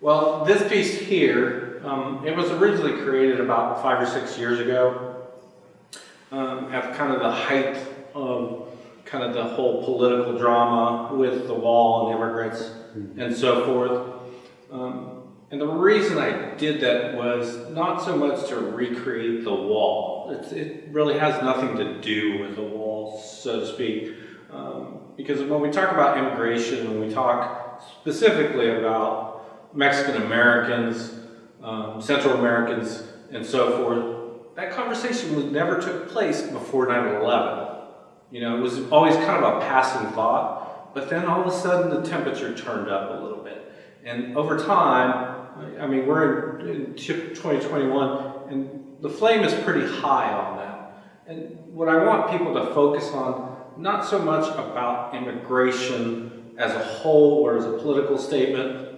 Well, this piece here, um, it was originally created about five or six years ago, um, at kind of the height of kind of the whole political drama with the wall and immigrants and so forth. Um, and the reason I did that was not so much to recreate the wall. It's, it really has nothing to do with the wall, so to speak. Um, because when we talk about immigration, when we talk specifically about Mexican Americans, um, Central Americans, and so forth, that conversation was never took place before 9-11. You know, it was always kind of a passing thought, but then all of a sudden the temperature turned up a little bit. And over time, I mean, we're in, in 2021, and the flame is pretty high on that. And what I want people to focus on, not so much about immigration as a whole or as a political statement,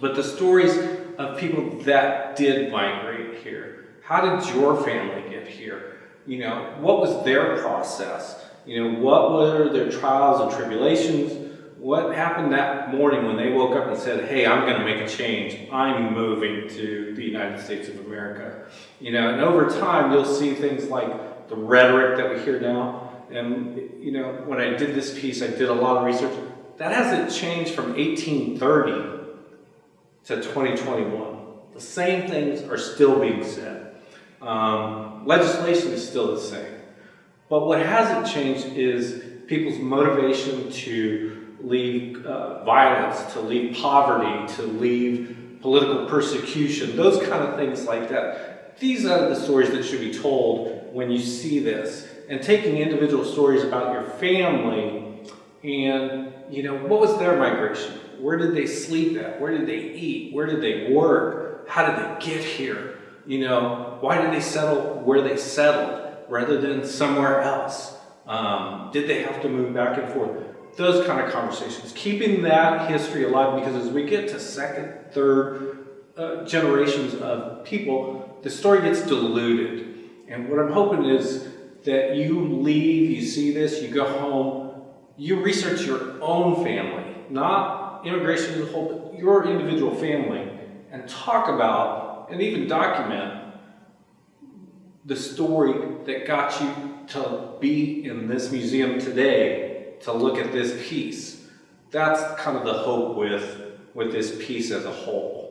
but the stories of people that did migrate here. How did your family get here? You know, what was their process? You know, what were their trials and tribulations? What happened that morning when they woke up and said, hey, I'm going to make a change. I'm moving to the United States of America. You know, and over time, you'll see things like the rhetoric that we hear now. And, you know, when I did this piece, I did a lot of research. That hasn't changed from 1830 to 2021. The same things are still being said. Um, legislation is still the same. But what hasn't changed is people's motivation to leave uh, violence, to leave poverty, to leave political persecution, those kind of things like that. These are the stories that should be told when you see this. And taking individual stories about your family and, you know, what was their migration? Where did they sleep at? Where did they eat? Where did they work? How did they get here? You know, why did they settle where they settled rather than somewhere else? Um, did they have to move back and forth? Those kind of conversations. Keeping that history alive because as we get to second, third uh, generations of people, the story gets diluted. And what I'm hoping is that you leave, you see this, you go home, you research your own family, not immigration as a whole, but your individual family, and talk about and even document the story that got you to be in this museum today to look at this piece. That's kind of the hope with, with this piece as a whole.